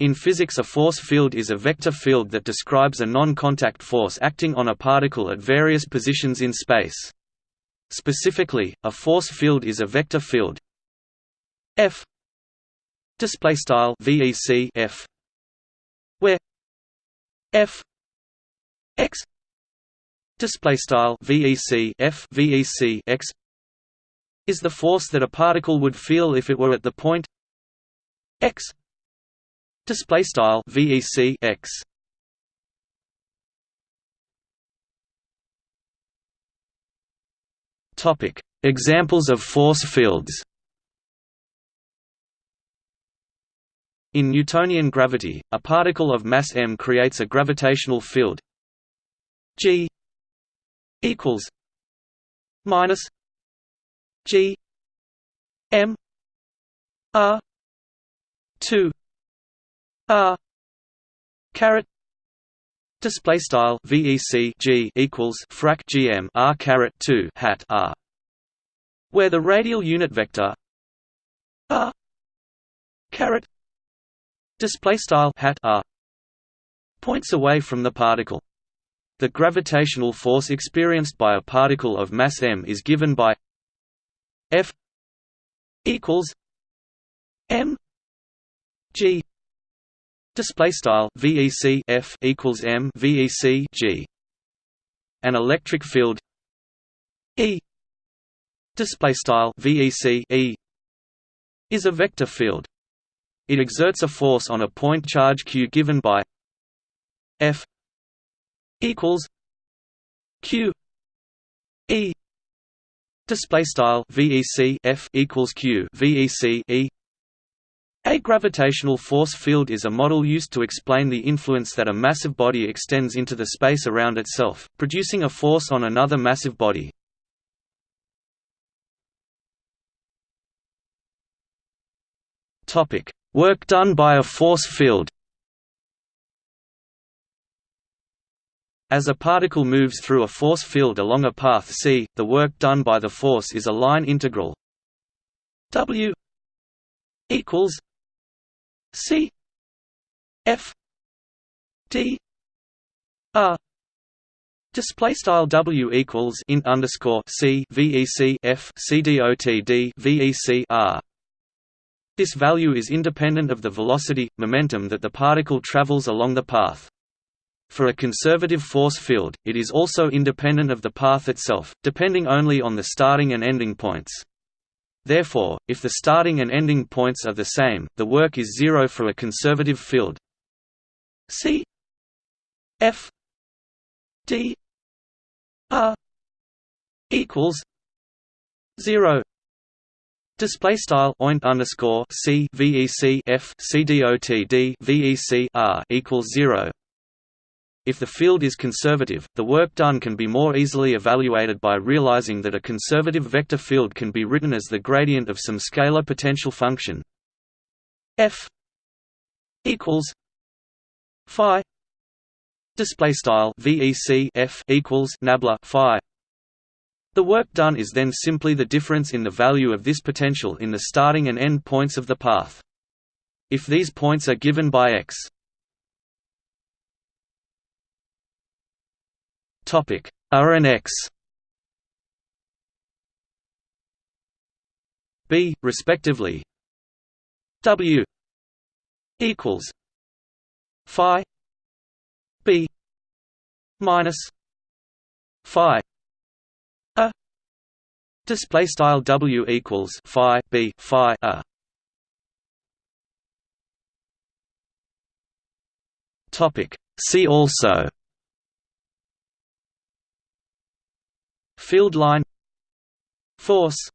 In physics a force field is a vector field that describes a non-contact force acting on a particle at various positions in space. Specifically, a force field is a vector field F display style VEC F where F x display style VEC F VEC x is the force that a particle would feel if it were at the point x Display style VEC X. Topic: Examples of force fields. In Newtonian gravity, a particle of mass m creates a gravitational field G equals minus G m R two R caret display style VEC G equals frac GM R caret 2 hat R where the radial unit vector R caret display style hat R points away from the particle. The gravitational force experienced by a particle of mass m is given by F equals m g Display style VEC F equals M VEC G. An electric field E display style VEC E is a vector field. It exerts a force on a point charge q given by F equals Q E display style VEC F equals Q VEC E a gravitational force field is a model used to explain the influence that a massive body extends into the space around itself, producing a force on another massive body. Work done by a force field As a particle moves through a force field along a path c, the work done by the force is a line integral w equals C F D R Display style W equals int underscore C VEC F C D O T D VEC R. This value is independent of the velocity, momentum that the particle travels along the path. For a conservative force field, it is also independent of the path itself, depending only on the starting and ending points. Therefore, if the starting and ending points are the same, the work is zero for a conservative field. C F D R equals zero. Display style oint underscore C VEC F C D O T D VEC R equals zero. If the field is conservative, the work done can be more easily evaluated by realizing that a conservative vector field can be written as the gradient of some scalar potential function. F equals phi display style vec f equals nabla phi. The work done is then simply the difference in the value of this potential in the starting and end points of the path. If these points are given by x Topic. R and X. B respectively. W equals Phi B minus Phi A. Display style W equals Phi B Phi A. Topic. See also Field line. Force